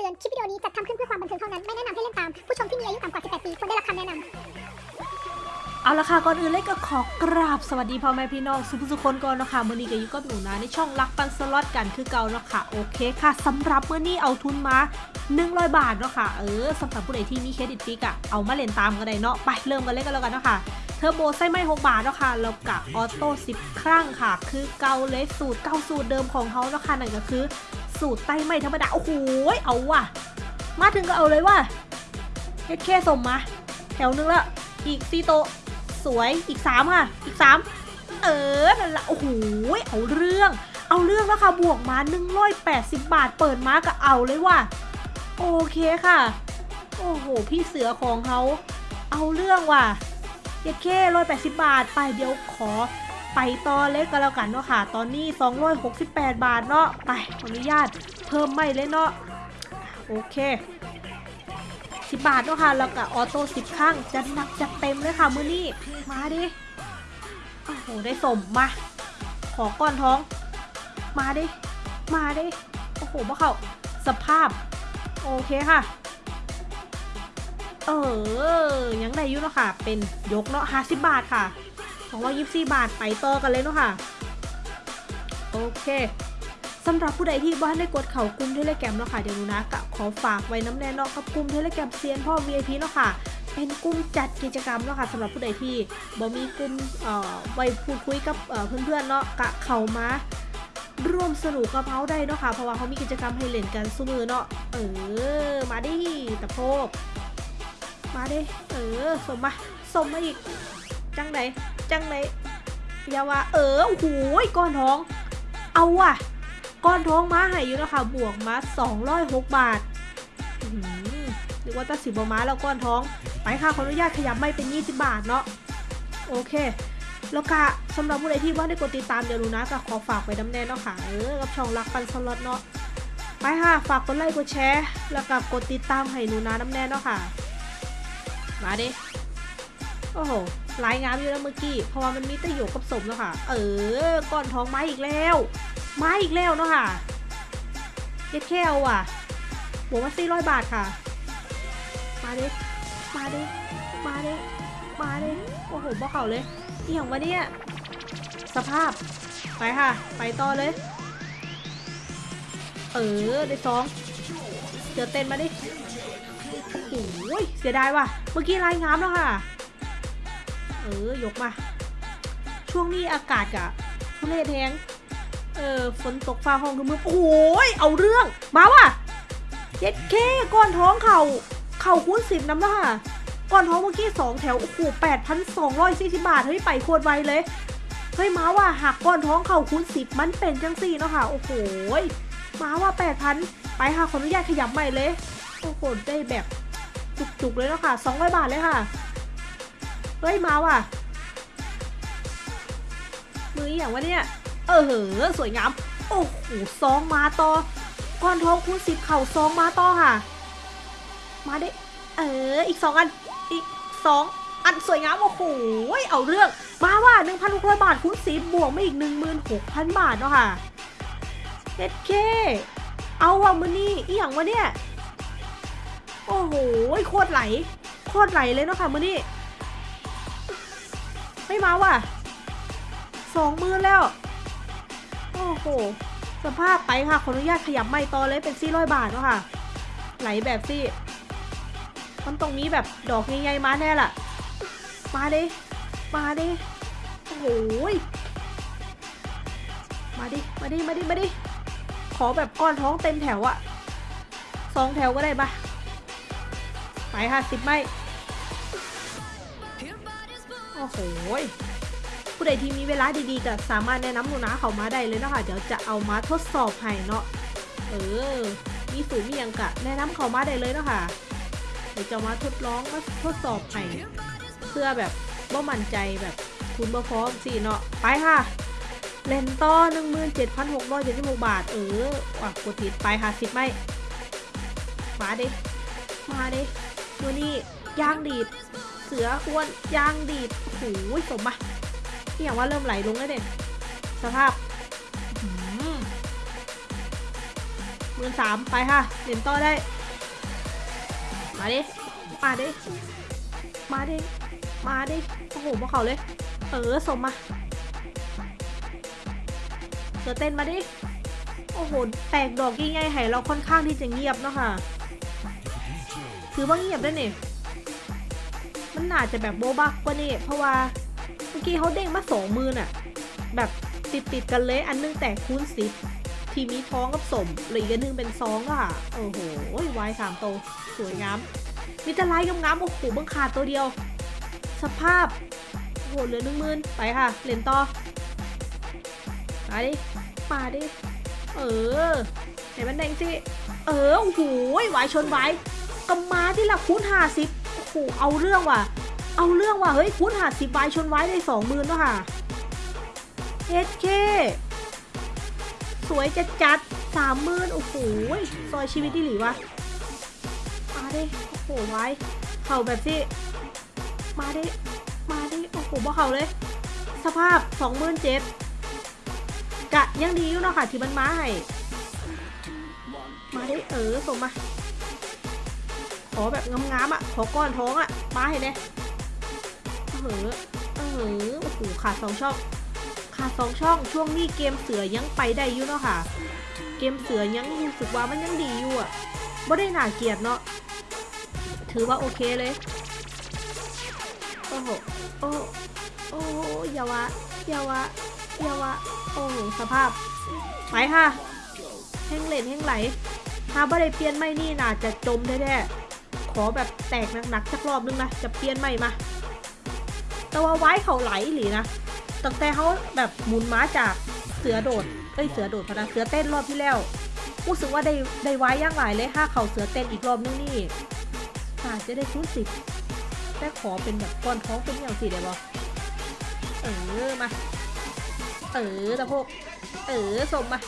ตือน คลิปวิดีโอนี้จัดทำขึ้นเพื่อความบันเทิงเท่านั้น ไม่แนะนำให้เล่นตาม ผู้ชมที่มีอายุต่ำกว่า 18 ปีควรได้รับคำแนะนำเอาละค่ะ ก่อนอื่นเลยก็ขอกราบสวัสดีพ่อแม่พี่น้องสุผู้สุคนก่อนเนาะคะมื่อนี้ก็อยู่กับหนูนะในช่องรักปันสล็อตกันคือเก่าเนาะค่ะโอเคค่ะสำหรับมื่อนี้เอาทุนมา 100 บาทเนาะค่ะเออสำหรับผู้ใดที่มีเครดิตฟรีอะเอามาเล่นตามกันได้เนาะไปเริ่มกันเลยกันแล้วกันเนาะค่ะเทอร์โบไม้6บาทเนาะค่ะแล้วกับ auto 10 ครั้งค่ะ คือเก่าเลยสูตรเก่าสูตรเดิมของเขาเนาะค่ะนั่นก็คือ สูตรไต้ไม้ธรรมดา โอ้โหเอาว่ะ มาถึงก็เอาเลยว่ะเฮ็ดแค่สมมา แถวนึงละอีกซีโต สวยอีกสามค่ะ อีกสามเออนั่นละโอ้โหเอาเรื่อง เอาเรื่องแล้วค่ะบวกมา180บาทเปิดมาก็เอาเลยว่ะ โอเคค่ะ โอ้โห พี่เสือของเขาเอาเรื่องว่ะเย็ดแค่ร้อยแปดสิบบาทไปเดี๋ยวขอ ไปต่อเล็กก็แล้วกันเนาะค่ะ ตอนนี้ 268 บาทเนาะ ไปขออนุญาตเพิ่มไม่เลยเนาะ โอเค 10 บาทเนาะค่ะ แล้วก็ออโต้10ข้างจัดหนักจัดเต็มเลยค่ะมือนี้ มาดิ โอ้โห ได้สมมา ขอก้อนท้อง มาดิ มาดิ โอ้โหพวกเขาสภาพ โอเคค่ะ เออ ยังได้อยู่เนาะค่ะ เป็นยกเนาะ50 บาทค่ะ 224 บาทไปต่อกันเลยเนาะค่ะ โอเคสำหรับผู้ใดที่บ้านได้กดเข่ากลุ่มเทเลแกรมเนาะค่ะเดี๋ยวนูนะกะขอฝากไว้น้ำแน่นาะกับกลุ่มเทเลแกรมเซียนพ่อ VIP เนาะค่ะเป็นกลุ่มจัดกิจกรรมเนาะค่ะสำหรับผู้ใดที่บ่มีกลุ่มเอ่อไว้พูดคุยกับเอ่อเพื่อนๆเนาะกะเข้ามาร่วมสนุกกับเขาได้เนาะค่ะเพราะว่าเขามีกิจกรรมให้เล่นกันสู้มือเนาะเออ มาดิตะโพกมาดิเออสมมาสมมาอีกจังไหน จังไหนอย่าว่าเออโอ้โหก้อนท้อง เอาว่ะ ก้อนท้องม้าให้อยู่เนาะคะบวกมา206 บาทอื้อหือหรือว่าตัดสิบม้าแล้วก้อนท้อง ไปค่ะขออนุญาตขยับไม่เป็น 20 บาทเนาะโอเคแล้วก็สำหรับผู้ใดที่ว่าได้กดติดตามเดี๋ยวรู้นะก็ขอฝากไว้ดำแน่เนาะค่ะเออกับช่องรักปันสล็อตเนาะไปค่ะฝากกดไลค์กดแชร์ แล้วก็กดติดตามให้หนูนะน้ำแน่เนาะค่ะ มาดิ โอ้โหลายงามอยู่แล้วเมื่อกี้ เพราะว่ามันมีตะหยกกับสมแล้วค่ะ เออ ก้อนท้องไม้อีกแล้ว มาอีกแล้วเนาะค่ะเย็ดแค่เอาอะบวกมาสี่ร้อยบาทค่ะ มาดิ มาดิ มาดิ มาดิ โอ้โหบ่เข่าเลยอหย่างวะเนี่ย สภาพ ไปค่ะ ไปต่อเลย เออ ได้สองเจอเต้นมาดิโอ้ยเสียดายว่ะ เมื่อกี้ลายงามแล้วค่ะ เออยกมา ช่วงนี้อากาศกะทุเรศแทงเออฝนตกฟ้าห้องคือมือโอ้ยเอาเรื่อง มาว่ะเย็ดเคก้อนท้องเข่าเข่าคูณสิบน้ำละค่ะก้อนท้องเมื่อกี้สองแถวโอ้โหแปดพันสองร้อยสี่สิบาทเฮ้ยไปโคตรไวเลยเฮ้ยมาว่าหักก้อนท้องเข่าคูณสิบมันเป็นจังสี่เนาะค่ะโอ้โหมาว่าแปดพันไปค่ะขออนุญาตขยับใหม่เลยโอ้โหได้แบบจุกๆเลยเนาะค่ะสองร้อยบาทเลยค่ะ เฮ้ยมาว่ะ มือออย่างวะเนี่ย เออเหอะสวยงาม โอ้โหซองมาต่อ ก้อนทองคูณสิบเข่าซองมาต่อค่ะ มาไดิเออ อีกสองอัน อีกสองอันสวยงามโอ้โหเอาเรื่อง มาว่าหนึ่งพันหกร้อยบาทคูณสิบบวกไม่อีกหนึ่งหมื่นหกพันบาทเนาะค่ะเจ็ดเคเอาว่ะมือนี่อีหยังวะเนี่ย โอ้โหโคตรไหล โคตรไหลเลยเนาะค่ะมือนี่ ไม่มาว่ะสองมือแล้ว โอ้โห สภาพไปค่ะ ขออนุญาตขยับไม่ต่อเลยเป็นซี่ร้อยบาทเนาะค่ะ ไหลแบบซี่มันตรงนี้แบบดอกใหญ่ๆมาแน่ล่ะ มาดิ มาดิ โอ้โหยมาดิ มาดิ มาดิ มาดิ ขอแบบก้อนท้องเต็มแถวอะสองแถวก็ได้ปะไปค่ะสิบไม่ โอ้โหผู้ใดที่มีเวลาดีๆก็สามารถแนะนำหนูนะเขามาได้เลยเนาะคะเดี๋ยวจะเอามาทดสอบให้เนาะเออ มีสูตรมียังกะแนะนำเขามาได้เลยเนาะค่ะเดี๋ยวจะมาทดลองมาทดสอบให้เพื่อแบบว่ามั่นใจแบบคุณบ่พร้อมสิเนาะไปค่ะเลนต่อ17,676บาท เออว่ะกดติดไปค่ะสิบไม่มาดิมาดิมือนี่ ย่างดีด เสืออ้วนย่างดีดโอ้โหสมปะที่อย่างว่าเริ่มไหลลงแล้วเนี่ยสภาพมือหือหมื่นสามไปค่ะเหรียญต่อได้ มาดิ มาดิ มาดิ มาดิ โอ้โหมาเขาเลย เออสมมาเสือเต้นมาดิ โอ้โห แตกดอกยิ่งใหญ่ให้เราค่อนข้างที่จะเงียบเนาะค่ะ ถือว่าเงียบได้วยนี่ย มันน่าจะแบบโบบักกว่านี่เพราะว่าเมื่อกี้เขาเด้งมาสองมือน่ะ แบบติดติดกันเลยอันนึงแตกคูณสิบทีมีท้องกับสมหลืออีกอันนึงเป็นซองอะค่ะ โอ้โหวายสามโต สวยงาม มีแต่ลายงามๆโอ้โหบังขาดตัวเดียว สภาพโอ้โหเหลือหนึ่งมื่นไปค่ะเหรียญต่อมาดิมาดิ เออเห็นมันแดงสิ เออ โอ้โหวายชนวายกำมาที่ละคูณห้าสิบ โหเอาเรื่องว่ะ เอาเรื่องว่ะ เฮ้ยคูณห้าสิบวายชนวายได้สองหมื่นแล้วค่ะเอสเคสวยจัดจัดสามหมื่นโอ้โหซอยชีวิตที่หลีวะ มาดิโอ้โหไว้เข่าแบบที่มาดิมาดิโอ้โหบ่เข่าเลย สภาพสองหมื่นเจ็ดกะยังดีอยู่เนาะค่ะที่มันมาให้ มาดิเออส่งมา ขอแบบงามๆอะ ขอก้อนท้องอะมาให้เลยเออเออโอ้โหขาดสองช่อง ขาดสองช่อง ช่วงนี้เกมเสือยังไปได้อยู่เนาะค่ะ เกมเสือยังรู้สึกว่ามันยังดีอยู่อะไม่ได้หน่าเกียดเนาะ ถือว่าโอเคเลย โอ้โห โอ้โอ้ยาวะยาวะยาวะ โอ้โห สภาพ ไปค่ะแห้งเหลนแห้งไหลถ้าไม่ได้เปลี่ยนไม่นี่น่าจะจมแท้ๆ ขอแบบแตกหนักๆสักรอบนึงนะจะเปลี่ยนไม่มาแต่ว่าไว้เขาไหลหลีนะตั้งแต่เขาแบบหมุนม้าจากเสือโดดเอ้ยเสือโดดพะนะเสือเต้นรอบที่แล้วรู้สึกว่าได้ได้ไว้ย่างหลายเลยถ้าเขาเสือเต้นอีกรอบนึงนี่อาจจะได้คูณสิบแต่ขอเป็นแบบก้อนท้องเป็นอย่างสี่เดี๋ยวบอเออมา เออตะโพกเออสมมา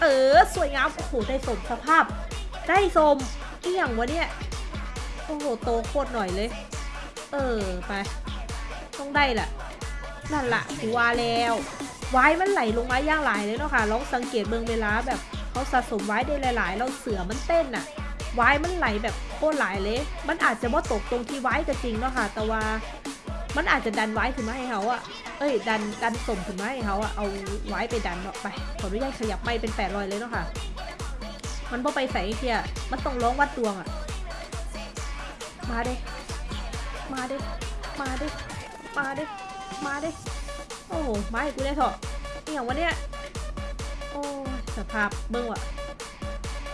เออ สวยงามโอ้โหได้สมสภาพ ได้สม อีหยังวะเนี่ย โอ้โห โตโคตรหน่อยเลย เออ ไป ต้องได้แหละนั่นละกูว่าแล้วไว้มันไหลลงมาย่างหลายเลยเนาะค่ะลองสังเกตเบิ่งเวลาแบบเขาสะสมไว้ได้หลายๆ เราเสือมันเต้นอะไว้มันไหลแบบโคตรหลายเลย มันอาจจะว่าตกตรงที่ไว้ก็จริงเนาะค่ะ แต่ว่ามันอาจจะดันไว้ขึ้นมาให้เขาอะเอ้ย ดันดันส่งขึ้นมาให้เขาอะเอาไว้ไปดันออกไป ขออนุญาตขยับไม่เป็นแปดรอยเลยเนาะค่ะ มันพอไปใส่ไอ้เทียมันต้องร้องวัดดวงอะมาเด้มาเด้มาเด้มาเด้มาเด้โอ้มาให้กูได้เถอะนี่อย่างวะเนี่ยโอ้สภาพเบิ้งวะ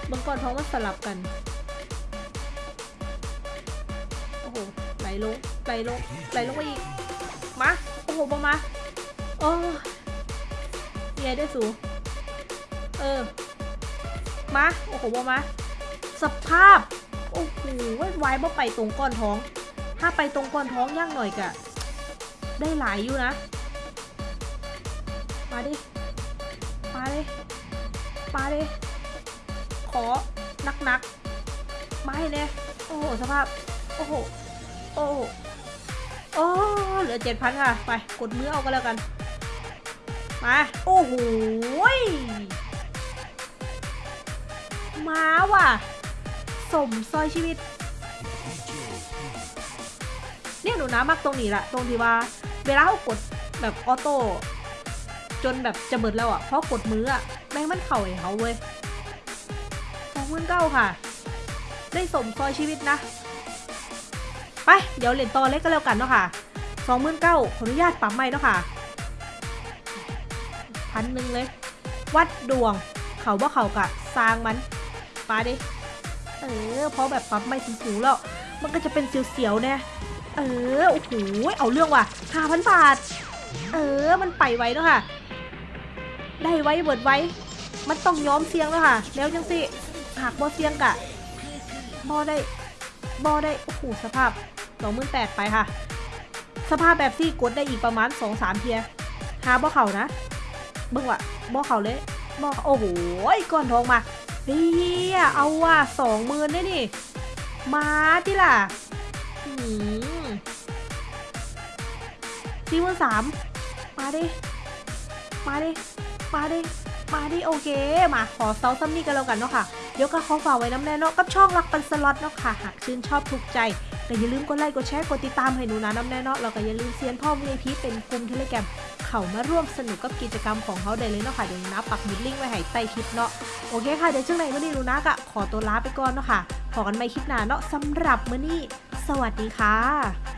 เบิ้งก่อนท้องมันสลับกัน โอ้โหไหลลงไหลลงไหลลงไปอีก มา โอ้โหบอมาโอ้ยได้สู เออ มา โอ้โหมา สภาพ โอ้โหไว้บ่ไปตรงก้อนท้อง ถ้าไปตรงก้อนท้องย่างหน่อยกะ ได้หลายอยู่นะ มาดิ มาดิมาดิขอนักนักๆมาให้แน่โอ้โห สภาพ โอ้โห โอ้โหโอ้เหลือเจ็ดพันค่ะ ไป กดมือเอาก็แล้วกัน มา โอ้โห มาว่ะ สมซอยชีวิต เนี่ยหนูนะมักตรงนี้แหละตรงที่ว่า เวลาเขากดแบบออโต้จนแบบจะเบิดแล้วอะเพราะกดมืออะแม่งมันเข่าไอ้เขาเว้ยสองหมื่นเก้าค่ะ ได้สมซอยชีวิตนะ ไป เดี๋ยวเหรียญต่อเล็กก็แล้วกันเนาะค่ะสองหมื่นเก้าขออนุญาตปรับใหม่เนาะค่ะพันหนึ่งเลย วัดดวง เขาว่าเขากะสร้างมัน ปาดิ เออ เพราะแบบปรับไม่สูงๆแล้ว มันก็จะเป็นเสียวๆแน่เออ โอ้โห เอาเรื่องว่ะห้าพันบาท เออ มันไปไว้แล้วค่ะ ได้ไว้เบิดไว้ มันต้องย้อมเสียงแล้วค่ะ แล้วจังสิหากบอเสียงกะบอได้บอได้ โอ้โห สภาพสองหมื่นแปดไปค่ะ สภาพแบบที่กดได้อีกประมาณสองสามเทียหาบอเข่านะ เบิ่งว่ะบอเข่าเลยบอโอ้โห ก้อนทองมา เฮียเอาว่ะสองหมื่นได้นี่ มาที่ล่ะอืมสี่หมื่นสามมาดิ มาดิ มาดิ มาดิ โอเค มาขอเซาซัมนี่กันแล้วกันเนาะค่ะ เดี๋ยวก็ขอฝากไว้น้ำแน่เนาะกับช่องรักปันสล็อตเนาะค่ะ หากชื่นชอบถูกใจก็อย่าลืมกดไลค์กดแชร์กดติดตามให้หนูนะน้ำแน่เนาะแล้วก็อย่าลืมเซียนพ่อ VIP เป็นกลุ่มเทเลแกรม เขามาร่วมสนุกกับกิจกรรมของเขาได้เลยเนาะค่ะเดี๋ยวนะปักมุดลิงก์ไว้ให้ใต้คลิปเนาะโอเคค่ะเดี๋ยวช่วงไหนมื่อนี้หนูนะก็ขอตัวลาไปก่อนเนาะค่ะพอกันไม่คลิปหน้าเนาะสำหรับมื่อนี้ สวัสดีค่ะ